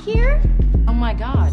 here? Oh my God.